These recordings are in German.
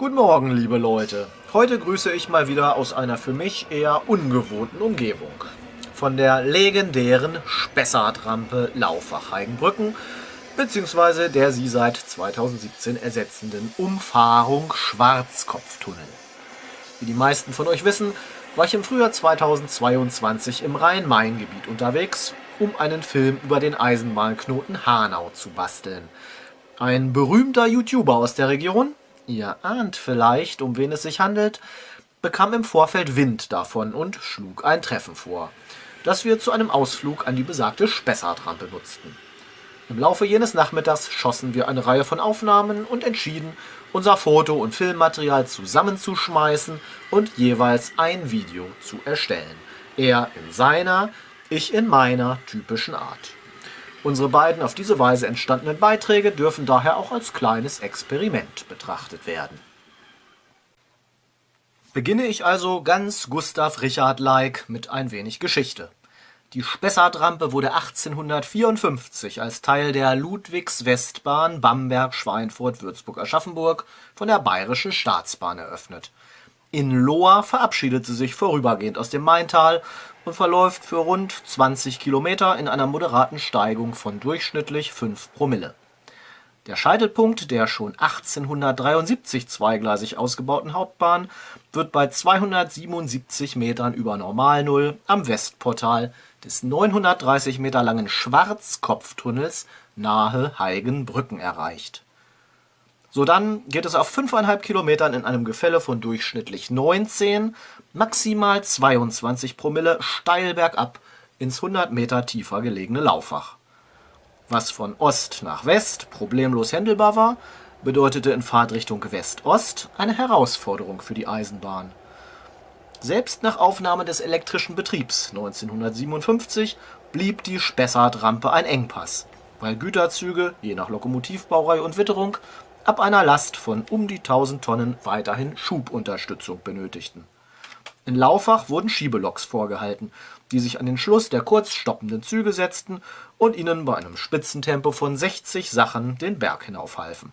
Guten Morgen, liebe Leute. Heute grüße ich mal wieder aus einer für mich eher ungewohnten Umgebung. Von der legendären Spessartrampe Laufach-Heigenbrücken bzw. der sie seit 2017 ersetzenden Umfahrung Schwarzkopftunnel. Wie die meisten von euch wissen, war ich im Frühjahr 2022 im Rhein-Main-Gebiet unterwegs, um einen Film über den Eisenbahnknoten Hanau zu basteln. Ein berühmter YouTuber aus der Region, ihr ahnt vielleicht, um wen es sich handelt, bekam im Vorfeld Wind davon und schlug ein Treffen vor, das wir zu einem Ausflug an die besagte Spessartrampe nutzten. Im Laufe jenes Nachmittags schossen wir eine Reihe von Aufnahmen und entschieden, unser Foto- und Filmmaterial zusammenzuschmeißen und jeweils ein Video zu erstellen. Er in seiner, ich in meiner typischen Art. Unsere beiden auf diese Weise entstandenen Beiträge dürfen daher auch als kleines Experiment betrachtet werden. Beginne ich also ganz Gustav Richard-like mit ein wenig Geschichte. Die Spessartrampe wurde 1854 als Teil der Ludwigs-Westbahn Bamberg-Schweinfurt-Würzburg-Aschaffenburg von der Bayerischen Staatsbahn eröffnet. In Lohr verabschiedet sie sich vorübergehend aus dem Maintal und verläuft für rund 20 Kilometer in einer moderaten Steigung von durchschnittlich 5 Promille. Der Scheitelpunkt der schon 1873 zweigleisig ausgebauten Hauptbahn wird bei 277 Metern über Normalnull am Westportal des 930 Meter langen Schwarzkopftunnels nahe Heigenbrücken erreicht. Sodann geht es auf 5,5 Kilometern in einem Gefälle von durchschnittlich 19, maximal 22 Promille steil bergab ins 100 Meter tiefer gelegene Laufach. Was von Ost nach West problemlos händelbar war, bedeutete in Fahrtrichtung West-Ost eine Herausforderung für die Eisenbahn. Selbst nach Aufnahme des elektrischen Betriebs 1957 blieb die Spessartrampe ein Engpass, weil Güterzüge, je nach Lokomotivbaureihe und Witterung, ab einer Last von um die 1000 Tonnen weiterhin Schubunterstützung benötigten. In Laufach wurden Schiebeloks vorgehalten, die sich an den Schluss der kurz stoppenden Züge setzten und ihnen bei einem Spitzentempo von 60 Sachen den Berg hinaufhalfen.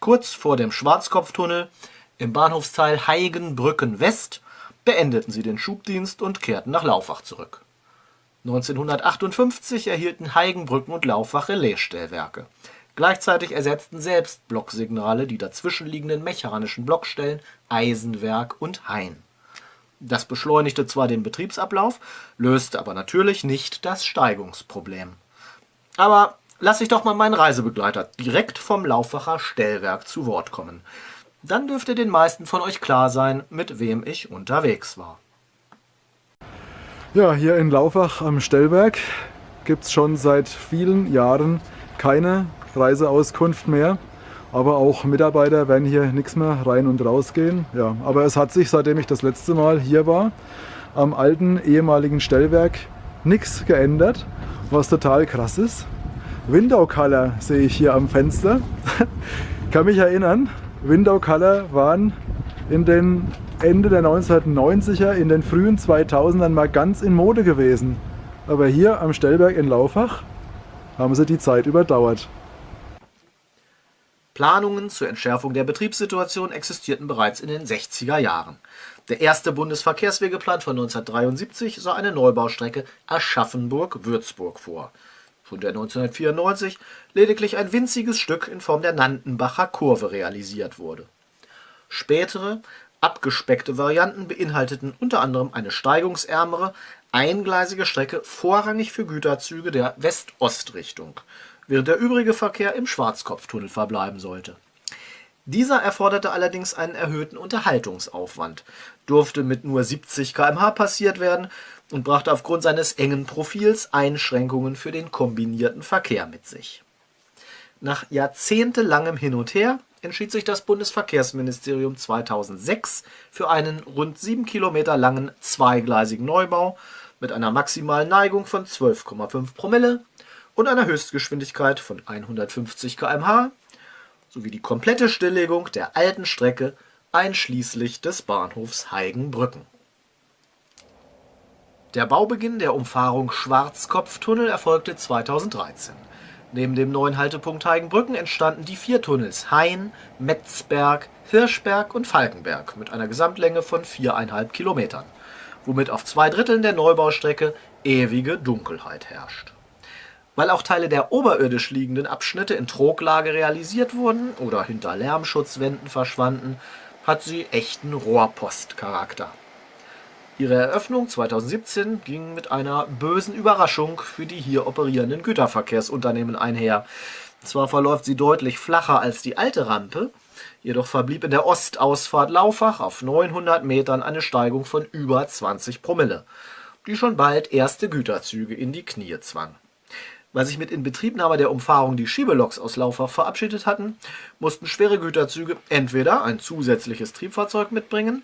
Kurz vor dem Schwarzkopftunnel im Bahnhofsteil Heigenbrücken West beendeten sie den Schubdienst und kehrten nach Laufach zurück. 1958 erhielten Heigenbrücken und Laufach Relaisstellwerke. Gleichzeitig ersetzten selbst Blocksignale die dazwischenliegenden mechanischen Blockstellen Eisenwerk und Hain. Das beschleunigte zwar den Betriebsablauf, löste aber natürlich nicht das Steigungsproblem. Aber lasse ich doch mal meinen Reisebegleiter direkt vom Laufwacher Stellwerk zu Wort kommen dann dürfte den meisten von euch klar sein, mit wem ich unterwegs war. Ja, hier in Laufach am Stellberg gibt es schon seit vielen Jahren keine Reiseauskunft mehr. Aber auch Mitarbeiter werden hier nichts mehr rein und raus gehen. Ja, aber es hat sich, seitdem ich das letzte Mal hier war, am alten ehemaligen Stellwerk nichts geändert, was total krass ist. Window Color sehe ich hier am Fenster. kann mich erinnern, Window Color waren in den Ende der 1990er, in den frühen 2000ern mal ganz in Mode gewesen. Aber hier am Stellberg in Laufach haben sie die Zeit überdauert. Planungen zur Entschärfung der Betriebssituation existierten bereits in den 60er Jahren. Der erste Bundesverkehrswegeplan von 1973 sah eine Neubaustrecke Aschaffenburg-Würzburg vor von der 1994 lediglich ein winziges Stück in Form der Nandenbacher Kurve realisiert wurde. Spätere, abgespeckte Varianten beinhalteten unter anderem eine steigungsärmere, eingleisige Strecke vorrangig für Güterzüge der West-Ost-Richtung, während der übrige Verkehr im Schwarzkopftunnel verbleiben sollte. Dieser erforderte allerdings einen erhöhten Unterhaltungsaufwand, durfte mit nur 70 km/h passiert werden und brachte aufgrund seines engen Profils Einschränkungen für den kombinierten Verkehr mit sich. Nach jahrzehntelangem Hin und Her entschied sich das Bundesverkehrsministerium 2006 für einen rund 7 Kilometer langen zweigleisigen Neubau mit einer maximalen Neigung von 12,5 Promille und einer Höchstgeschwindigkeit von 150 km/h sowie die komplette Stilllegung der alten Strecke einschließlich des Bahnhofs Heigenbrücken der Baubeginn der Umfahrung Schwarzkopftunnel erfolgte 2013. Neben dem neuen Haltepunkt Heigenbrücken entstanden die vier Tunnels Hain, Metzberg, Hirschberg und Falkenberg mit einer Gesamtlänge von viereinhalb Kilometern, womit auf zwei Dritteln der Neubaustrecke ewige Dunkelheit herrscht. Weil auch Teile der oberirdisch liegenden Abschnitte in Troglage realisiert wurden oder hinter Lärmschutzwänden verschwanden, hat sie echten Rohrpostcharakter. Ihre Eröffnung 2017 ging mit einer bösen Überraschung für die hier operierenden Güterverkehrsunternehmen einher. Zwar verläuft sie deutlich flacher als die alte Rampe, jedoch verblieb in der Ostausfahrt Laufach auf 900 Metern eine Steigung von über 20 Promille, die schon bald erste Güterzüge in die Knie zwang. Weil sich mit Inbetriebnahme der Umfahrung die Schiebeloks aus Laufach verabschiedet hatten, mussten schwere Güterzüge entweder ein zusätzliches Triebfahrzeug mitbringen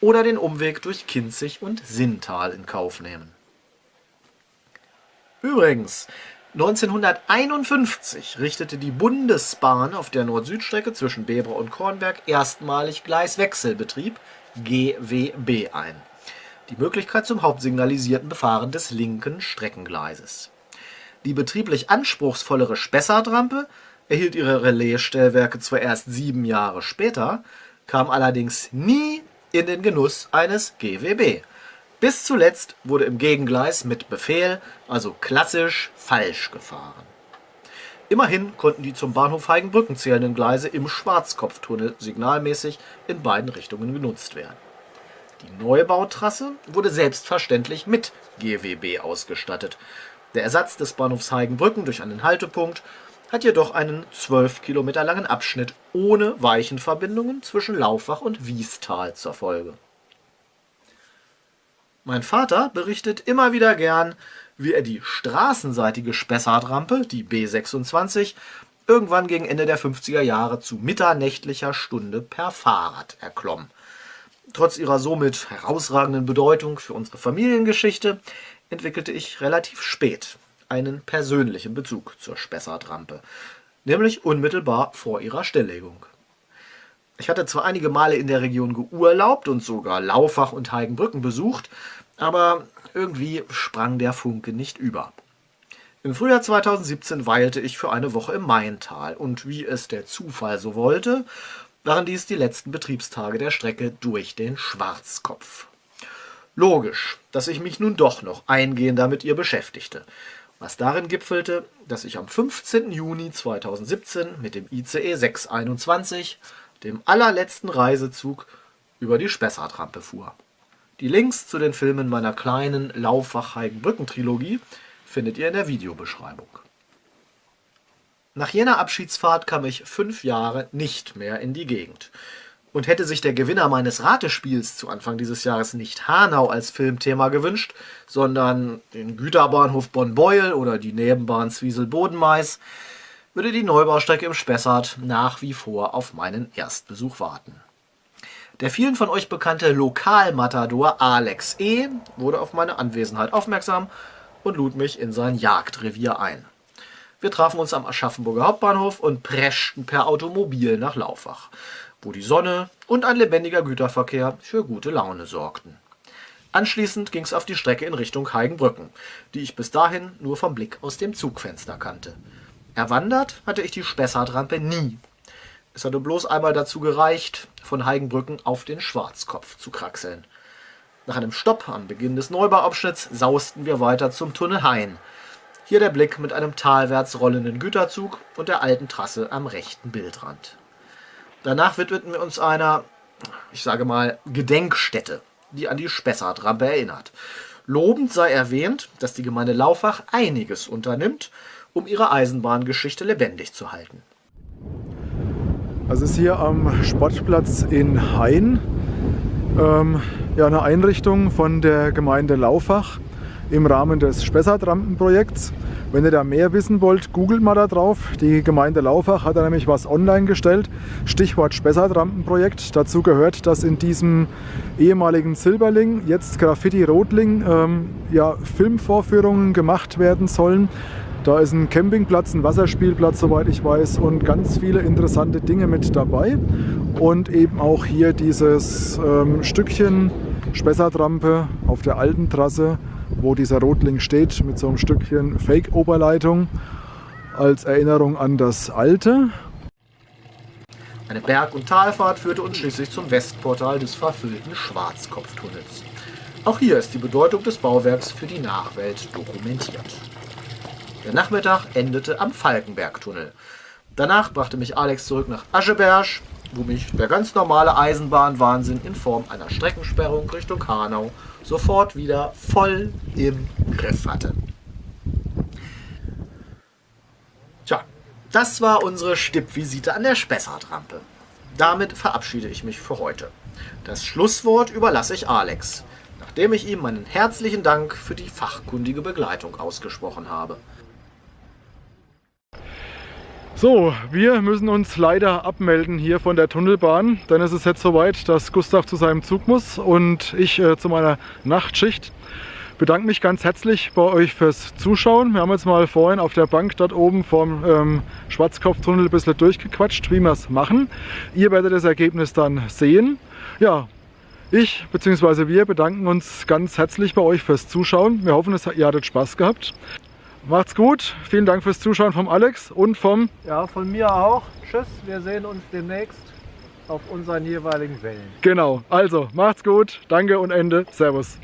oder den Umweg durch Kinzig und Sinntal in Kauf nehmen. Übrigens, 1951 richtete die Bundesbahn auf der Nord-Süd-Strecke zwischen Bebra und Kornberg erstmalig Gleiswechselbetrieb GWB ein. Die Möglichkeit zum hauptsignalisierten Befahren des linken Streckengleises. Die betrieblich anspruchsvollere Spessartrampe erhielt ihre Relaisstellwerke zwar erst sieben Jahre später, kam allerdings nie in den Genuss eines GWB. Bis zuletzt wurde im Gegengleis mit Befehl, also klassisch, falsch gefahren. Immerhin konnten die zum Bahnhof Heigenbrücken zählenden Gleise im Schwarzkopftunnel signalmäßig in beiden Richtungen genutzt werden. Die Neubautrasse wurde selbstverständlich mit GWB ausgestattet. Der Ersatz des Bahnhofs Heigenbrücken durch einen Haltepunkt hat jedoch einen 12 Kilometer langen Abschnitt ohne Weichenverbindungen zwischen Laufach und Wiestal zur Folge. Mein Vater berichtet immer wieder gern, wie er die straßenseitige Spessartrampe, die B26, irgendwann gegen Ende der 50er Jahre zu mitternächtlicher Stunde per Fahrrad erklomm. Trotz ihrer somit herausragenden Bedeutung für unsere Familiengeschichte entwickelte ich relativ spät einen persönlichen Bezug zur Spessartrampe, nämlich unmittelbar vor ihrer Stilllegung. Ich hatte zwar einige Male in der Region geurlaubt und sogar Laufach und Heigenbrücken besucht, aber irgendwie sprang der Funke nicht über. Im Frühjahr 2017 weilte ich für eine Woche im Maintal und wie es der Zufall so wollte, waren dies die letzten Betriebstage der Strecke durch den Schwarzkopf. Logisch, dass ich mich nun doch noch eingehender mit ihr beschäftigte, was darin gipfelte, dass ich am 15. Juni 2017 mit dem ICE 621, dem allerletzten Reisezug, über die Spessartrampe fuhr. Die Links zu den Filmen meiner kleinen Laufach-Heigenbrücken-Trilogie findet ihr in der Videobeschreibung. Nach jener Abschiedsfahrt kam ich fünf Jahre nicht mehr in die Gegend und hätte sich der Gewinner meines Ratespiels zu Anfang dieses Jahres nicht Hanau als Filmthema gewünscht, sondern den Güterbahnhof Bonn-Beuel oder die Nebenbahn Zwiesel-Bodenmais, würde die Neubaustrecke im Spessart nach wie vor auf meinen Erstbesuch warten. Der vielen von euch bekannte Lokalmatador Alex E. wurde auf meine Anwesenheit aufmerksam und lud mich in sein Jagdrevier ein. Wir trafen uns am Aschaffenburger Hauptbahnhof und preschten per Automobil nach Laufach wo die Sonne und ein lebendiger Güterverkehr für gute Laune sorgten. Anschließend ging es auf die Strecke in Richtung Heigenbrücken, die ich bis dahin nur vom Blick aus dem Zugfenster kannte. Erwandert hatte ich die Spessartrampe nie. Es hatte bloß einmal dazu gereicht, von Heigenbrücken auf den Schwarzkopf zu kraxeln. Nach einem Stopp am Beginn des Neubauabschnitts sausten wir weiter zum Tunnel Hain. Hier der Blick mit einem talwärts rollenden Güterzug und der alten Trasse am rechten Bildrand. Danach widmeten wir uns einer, ich sage mal, Gedenkstätte, die an die Spessartrampe erinnert. Lobend sei erwähnt, dass die Gemeinde Laufach einiges unternimmt, um ihre Eisenbahngeschichte lebendig zu halten. Also ist hier am Sportplatz in Hain ähm, ja, eine Einrichtung von der Gemeinde Laufach im Rahmen des Spessartrampenprojekts. Wenn ihr da mehr wissen wollt, googelt mal da drauf. Die Gemeinde Laufach hat da nämlich was online gestellt. Stichwort Spessartrampenprojekt. Dazu gehört, dass in diesem ehemaligen Silberling, jetzt Graffiti Rotling, ähm, ja, Filmvorführungen gemacht werden sollen. Da ist ein Campingplatz, ein Wasserspielplatz, soweit ich weiß, und ganz viele interessante Dinge mit dabei. Und eben auch hier dieses ähm, Stückchen Spessartrampe auf der alten Trasse wo dieser Rotling steht mit so einem Stückchen Fake-Oberleitung. als Erinnerung an das Alte. Eine Berg- und Talfahrt führte uns schließlich zum Westportal des verfüllten Schwarzkopftunnels. Auch hier ist die Bedeutung des Bauwerks für die Nachwelt dokumentiert. Der Nachmittag endete am Falkenbergtunnel. Danach brachte mich Alex zurück nach Ascheberg, wo mich der ganz normale Eisenbahnwahnsinn in Form einer Streckensperrung Richtung Hanau sofort wieder voll im Griff hatte. Tja, das war unsere Stippvisite an der Spessartrampe. Damit verabschiede ich mich für heute. Das Schlusswort überlasse ich Alex, nachdem ich ihm meinen herzlichen Dank für die fachkundige Begleitung ausgesprochen habe. So, wir müssen uns leider abmelden hier von der Tunnelbahn, denn es ist jetzt soweit, dass Gustav zu seinem Zug muss und ich äh, zu meiner Nachtschicht. Bedanke mich ganz herzlich bei euch fürs Zuschauen. Wir haben jetzt mal vorhin auf der Bank dort oben vom ähm, Schwarzkopftunnel ein bisschen durchgequatscht, wie wir es machen. Ihr werdet das Ergebnis dann sehen. Ja, ich bzw. wir bedanken uns ganz herzlich bei euch fürs Zuschauen. Wir hoffen, ihr hattet Spaß gehabt. Macht's gut. Vielen Dank fürs Zuschauen vom Alex und vom... Ja, von mir auch. Tschüss, wir sehen uns demnächst auf unseren jeweiligen Wellen. Genau, also macht's gut. Danke und Ende. Servus.